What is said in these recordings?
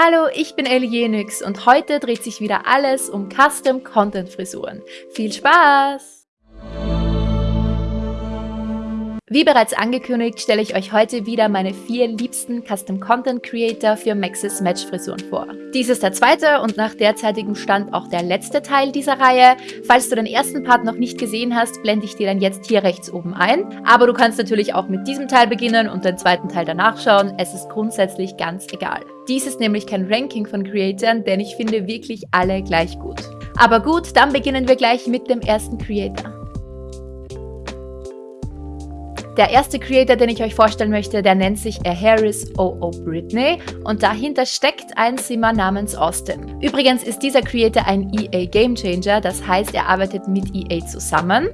Hallo, ich bin Elienix und heute dreht sich wieder alles um Custom Content Frisuren. Viel Spaß! Wie bereits angekündigt, stelle ich euch heute wieder meine vier liebsten Custom Content Creator für Maxis Match Frisuren vor. Dies ist der zweite und nach derzeitigem Stand auch der letzte Teil dieser Reihe. Falls du den ersten Part noch nicht gesehen hast, blende ich dir dann jetzt hier rechts oben ein. Aber du kannst natürlich auch mit diesem Teil beginnen und den zweiten Teil danach schauen. Es ist grundsätzlich ganz egal. Dies ist nämlich kein Ranking von Creatoren, denn ich finde wirklich alle gleich gut. Aber gut, dann beginnen wir gleich mit dem ersten Creator. Der erste Creator, den ich euch vorstellen möchte, der nennt sich A Harris O.O. Britney und dahinter steckt ein Simmer namens Austin. Übrigens ist dieser Creator ein EA Game Changer, das heißt, er arbeitet mit EA zusammen.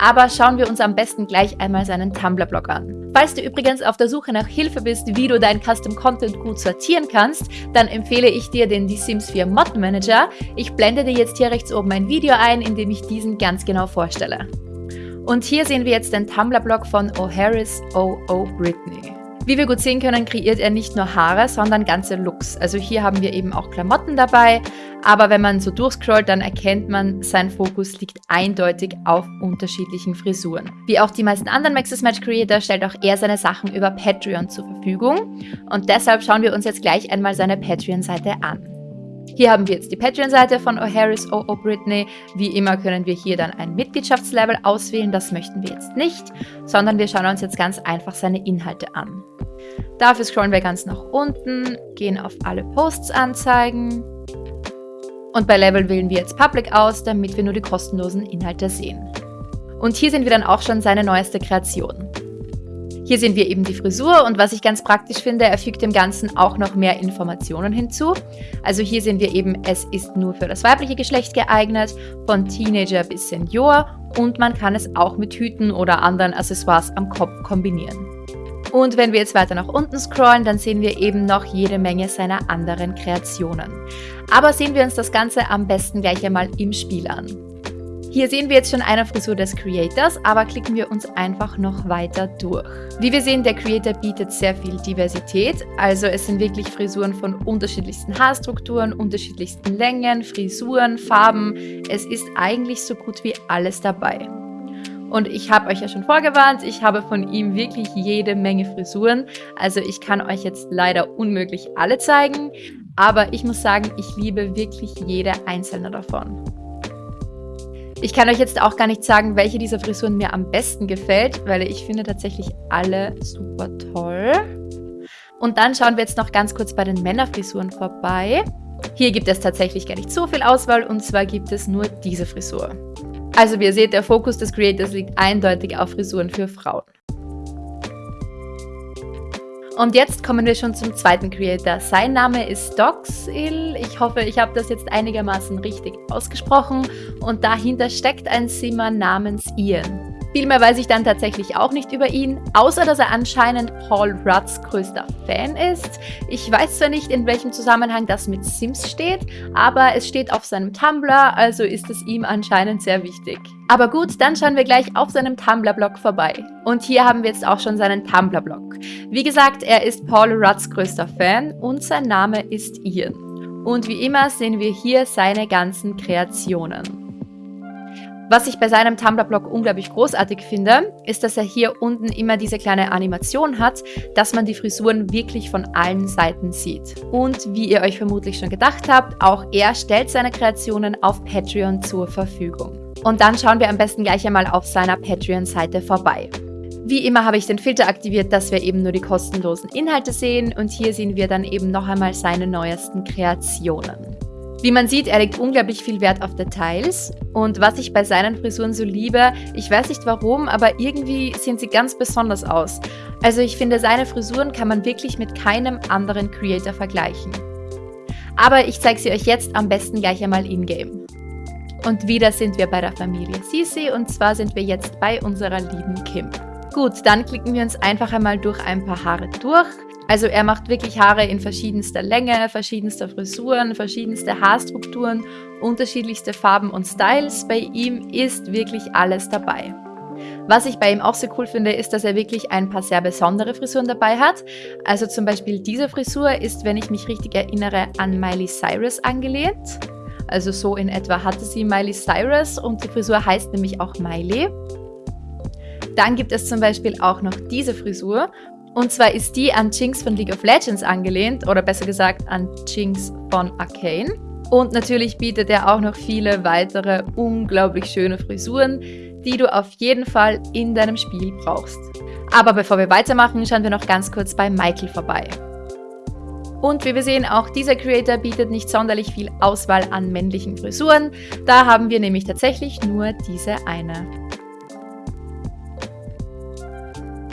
Aber schauen wir uns am besten gleich einmal seinen Tumblr-Blog an. Falls du übrigens auf der Suche nach Hilfe bist, wie du dein Custom Content gut sortieren kannst, dann empfehle ich dir den The Sims 4 Mod Manager. Ich blende dir jetzt hier rechts oben ein Video ein, in dem ich diesen ganz genau vorstelle. Und hier sehen wir jetzt den Tumblr-Blog von O'Harris O.O. Britney. Wie wir gut sehen können, kreiert er nicht nur Haare, sondern ganze Looks. Also hier haben wir eben auch Klamotten dabei, aber wenn man so durchscrollt, dann erkennt man, sein Fokus liegt eindeutig auf unterschiedlichen Frisuren. Wie auch die meisten anderen Maxis Match Creator stellt auch er seine Sachen über Patreon zur Verfügung und deshalb schauen wir uns jetzt gleich einmal seine Patreon-Seite an. Hier haben wir jetzt die Patreon-Seite von O'Harris O.O. Britney. Wie immer können wir hier dann ein Mitgliedschaftslevel auswählen. Das möchten wir jetzt nicht, sondern wir schauen uns jetzt ganz einfach seine Inhalte an. Dafür scrollen wir ganz nach unten, gehen auf alle Posts anzeigen und bei Level wählen wir jetzt Public aus, damit wir nur die kostenlosen Inhalte sehen. Und hier sehen wir dann auch schon seine neueste Kreation. Hier sehen wir eben die Frisur und was ich ganz praktisch finde, er fügt dem Ganzen auch noch mehr Informationen hinzu. Also hier sehen wir eben, es ist nur für das weibliche Geschlecht geeignet, von Teenager bis Senior und man kann es auch mit Hüten oder anderen Accessoires am Kopf kombinieren. Und wenn wir jetzt weiter nach unten scrollen, dann sehen wir eben noch jede Menge seiner anderen Kreationen. Aber sehen wir uns das Ganze am besten gleich einmal im Spiel an. Hier sehen wir jetzt schon eine Frisur des Creators, aber klicken wir uns einfach noch weiter durch. Wie wir sehen, der Creator bietet sehr viel Diversität, also es sind wirklich Frisuren von unterschiedlichsten Haarstrukturen, unterschiedlichsten Längen, Frisuren, Farben. Es ist eigentlich so gut wie alles dabei. Und ich habe euch ja schon vorgewarnt, ich habe von ihm wirklich jede Menge Frisuren. Also ich kann euch jetzt leider unmöglich alle zeigen, aber ich muss sagen, ich liebe wirklich jede einzelne davon. Ich kann euch jetzt auch gar nicht sagen, welche dieser Frisuren mir am besten gefällt, weil ich finde tatsächlich alle super toll. Und dann schauen wir jetzt noch ganz kurz bei den Männerfrisuren vorbei. Hier gibt es tatsächlich gar nicht so viel Auswahl und zwar gibt es nur diese Frisur. Also wie ihr seht, der Fokus des Creators liegt eindeutig auf Frisuren für Frauen. Und jetzt kommen wir schon zum zweiten Creator. Sein Name ist Doxil. Ich hoffe, ich habe das jetzt einigermaßen richtig ausgesprochen. Und dahinter steckt ein Simmer namens Ian. Viel mehr weiß ich dann tatsächlich auch nicht über ihn, außer dass er anscheinend Paul Rudds größter Fan ist. Ich weiß zwar nicht, in welchem Zusammenhang das mit Sims steht, aber es steht auf seinem Tumblr, also ist es ihm anscheinend sehr wichtig. Aber gut, dann schauen wir gleich auf seinem Tumblr-Blog vorbei. Und hier haben wir jetzt auch schon seinen Tumblr-Blog. Wie gesagt, er ist Paul Rudds größter Fan und sein Name ist Ian. Und wie immer sehen wir hier seine ganzen Kreationen. Was ich bei seinem Tumblr-Blog unglaublich großartig finde, ist, dass er hier unten immer diese kleine Animation hat, dass man die Frisuren wirklich von allen Seiten sieht. Und wie ihr euch vermutlich schon gedacht habt, auch er stellt seine Kreationen auf Patreon zur Verfügung. Und dann schauen wir am besten gleich einmal auf seiner Patreon-Seite vorbei. Wie immer habe ich den Filter aktiviert, dass wir eben nur die kostenlosen Inhalte sehen und hier sehen wir dann eben noch einmal seine neuesten Kreationen. Wie man sieht, er legt unglaublich viel Wert auf Details und was ich bei seinen Frisuren so liebe, ich weiß nicht warum, aber irgendwie sehen sie ganz besonders aus. Also ich finde, seine Frisuren kann man wirklich mit keinem anderen Creator vergleichen. Aber ich zeige sie euch jetzt am besten gleich einmal in-game. Und wieder sind wir bei der Familie Sisi und zwar sind wir jetzt bei unserer lieben Kim. Gut, dann klicken wir uns einfach einmal durch ein paar Haare durch. Also er macht wirklich Haare in verschiedenster Länge, verschiedenster Frisuren, verschiedenste Haarstrukturen, unterschiedlichste Farben und Styles. Bei ihm ist wirklich alles dabei. Was ich bei ihm auch so cool finde, ist, dass er wirklich ein paar sehr besondere Frisuren dabei hat. Also zum Beispiel diese Frisur ist, wenn ich mich richtig erinnere, an Miley Cyrus angelehnt. Also so in etwa hatte sie Miley Cyrus und die Frisur heißt nämlich auch Miley. Dann gibt es zum Beispiel auch noch diese Frisur. Und zwar ist die an Jinx von League of Legends angelehnt, oder besser gesagt an Jinx von Arcane. Und natürlich bietet er auch noch viele weitere unglaublich schöne Frisuren, die du auf jeden Fall in deinem Spiel brauchst. Aber bevor wir weitermachen, schauen wir noch ganz kurz bei Michael vorbei. Und wie wir sehen, auch dieser Creator bietet nicht sonderlich viel Auswahl an männlichen Frisuren. Da haben wir nämlich tatsächlich nur diese eine.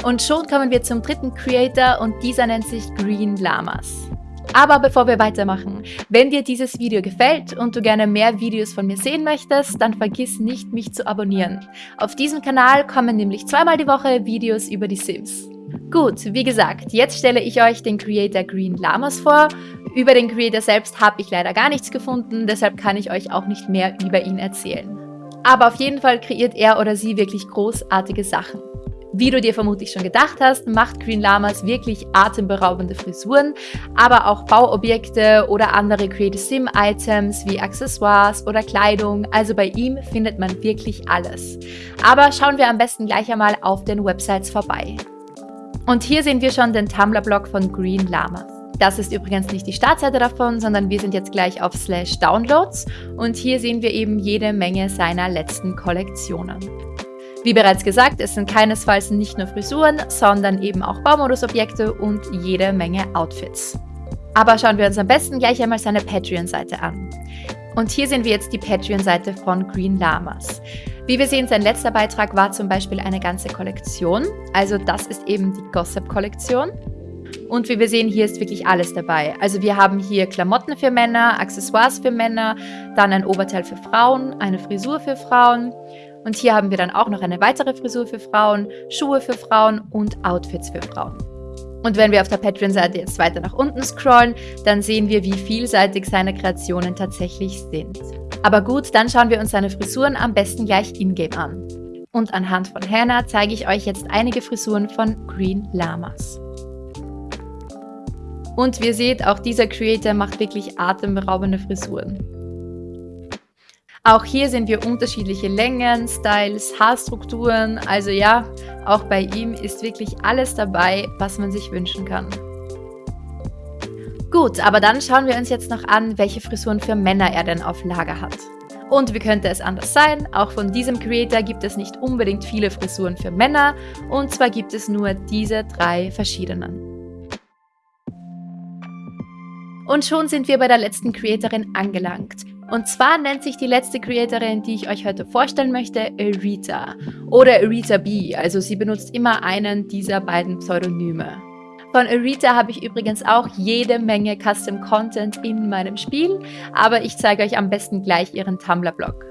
Und schon kommen wir zum dritten Creator und dieser nennt sich Green Llamas. Aber bevor wir weitermachen, wenn dir dieses Video gefällt und du gerne mehr Videos von mir sehen möchtest, dann vergiss nicht, mich zu abonnieren. Auf diesem Kanal kommen nämlich zweimal die Woche Videos über die Sims. Gut, wie gesagt, jetzt stelle ich euch den Creator Green Llamas vor. Über den Creator selbst habe ich leider gar nichts gefunden, deshalb kann ich euch auch nicht mehr über ihn erzählen. Aber auf jeden Fall kreiert er oder sie wirklich großartige Sachen. Wie du dir vermutlich schon gedacht hast, macht Green Llamas wirklich atemberaubende Frisuren, aber auch Bauobjekte oder andere Creative Sim Items wie Accessoires oder Kleidung, also bei ihm findet man wirklich alles. Aber schauen wir am besten gleich einmal auf den Websites vorbei. Und hier sehen wir schon den Tumblr-Blog von Green Llamas. Das ist übrigens nicht die Startseite davon, sondern wir sind jetzt gleich auf Slash Downloads und hier sehen wir eben jede Menge seiner letzten Kollektionen. Wie bereits gesagt, es sind keinesfalls nicht nur Frisuren, sondern eben auch Baumodusobjekte und jede Menge Outfits. Aber schauen wir uns am besten gleich einmal seine Patreon-Seite an. Und hier sehen wir jetzt die Patreon-Seite von Green Llamas. Wie wir sehen, sein letzter Beitrag war zum Beispiel eine ganze Kollektion. Also das ist eben die Gossip-Kollektion. Und wie wir sehen, hier ist wirklich alles dabei. Also wir haben hier Klamotten für Männer, Accessoires für Männer, dann ein Oberteil für Frauen, eine Frisur für Frauen. Und hier haben wir dann auch noch eine weitere Frisur für Frauen, Schuhe für Frauen und Outfits für Frauen. Und wenn wir auf der Patreon-Seite jetzt weiter nach unten scrollen, dann sehen wir, wie vielseitig seine Kreationen tatsächlich sind. Aber gut, dann schauen wir uns seine Frisuren am besten gleich in-game an. Und anhand von Hannah zeige ich euch jetzt einige Frisuren von Green Llamas. Und wie ihr seht, auch dieser Creator macht wirklich atemberaubende Frisuren. Auch hier sehen wir unterschiedliche Längen, Styles, Haarstrukturen. Also ja, auch bei ihm ist wirklich alles dabei, was man sich wünschen kann. Gut, aber dann schauen wir uns jetzt noch an, welche Frisuren für Männer er denn auf Lager hat. Und wie könnte es anders sein? Auch von diesem Creator gibt es nicht unbedingt viele Frisuren für Männer und zwar gibt es nur diese drei verschiedenen. Und schon sind wir bei der letzten Creatorin angelangt. Und zwar nennt sich die letzte Creatorin, die ich euch heute vorstellen möchte, Erita oder Erita B. Also sie benutzt immer einen dieser beiden Pseudonyme. Von Erita habe ich übrigens auch jede Menge Custom Content in meinem Spiel, aber ich zeige euch am besten gleich ihren Tumblr-Blog.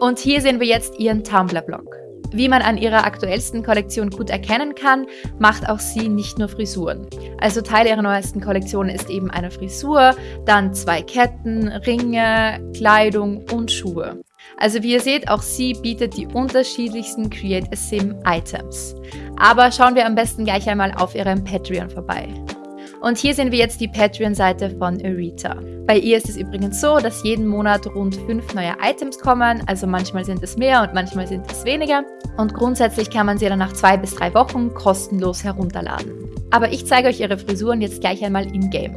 Und hier sehen wir jetzt ihren Tumblr-Blog. Wie man an ihrer aktuellsten Kollektion gut erkennen kann, macht auch sie nicht nur Frisuren. Also Teil ihrer neuesten Kollektion ist eben eine Frisur, dann zwei Ketten, Ringe, Kleidung und Schuhe. Also wie ihr seht, auch sie bietet die unterschiedlichsten Create a Sim Items. Aber schauen wir am besten gleich einmal auf ihrem Patreon vorbei. Und hier sehen wir jetzt die Patreon-Seite von Erita. Bei ihr ist es übrigens so, dass jeden Monat rund fünf neue Items kommen, also manchmal sind es mehr und manchmal sind es weniger. Und grundsätzlich kann man sie dann nach zwei bis drei Wochen kostenlos herunterladen. Aber ich zeige euch ihre Frisuren jetzt gleich einmal in-game.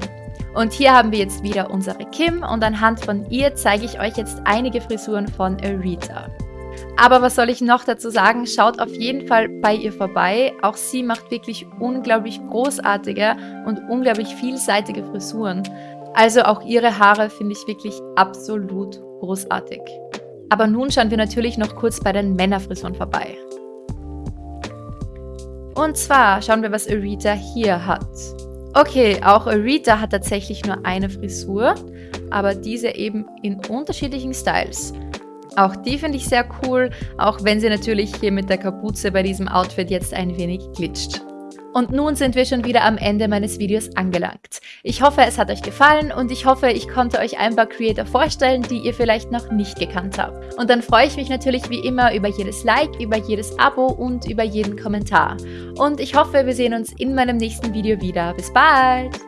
Und hier haben wir jetzt wieder unsere Kim und anhand von ihr zeige ich euch jetzt einige Frisuren von Erita. Aber was soll ich noch dazu sagen? Schaut auf jeden Fall bei ihr vorbei. Auch sie macht wirklich unglaublich großartige und unglaublich vielseitige Frisuren. Also auch ihre Haare finde ich wirklich absolut großartig. Aber nun schauen wir natürlich noch kurz bei den Männerfrisuren vorbei. Und zwar schauen wir, was Arita hier hat. Okay, auch Arita hat tatsächlich nur eine Frisur, aber diese eben in unterschiedlichen Styles. Auch die finde ich sehr cool, auch wenn sie natürlich hier mit der Kapuze bei diesem Outfit jetzt ein wenig glitscht. Und nun sind wir schon wieder am Ende meines Videos angelangt. Ich hoffe, es hat euch gefallen und ich hoffe, ich konnte euch ein paar Creator vorstellen, die ihr vielleicht noch nicht gekannt habt. Und dann freue ich mich natürlich wie immer über jedes Like, über jedes Abo und über jeden Kommentar. Und ich hoffe, wir sehen uns in meinem nächsten Video wieder. Bis bald!